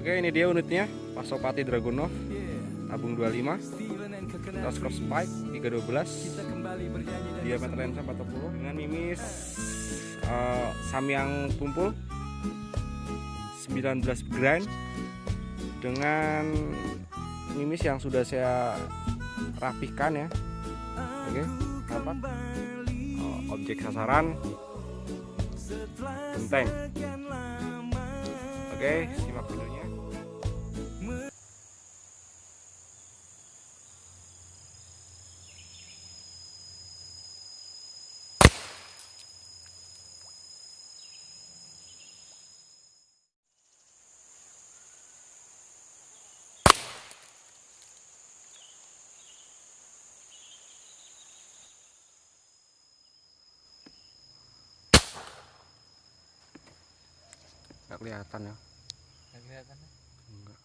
Oke ini dia unitnya Pasopati Dragunov. Tabung 25 Tasker Spike 312 diameter lensa 40 dengan mimis eh, Samyang tumpul 19 grind dengan mimis yang sudah saya rapihkan ya. Oke nampak Oh, objek sasaran. Genteng. Oke simak videonya nggak kelihatan ya Nggak kelihatan. enggak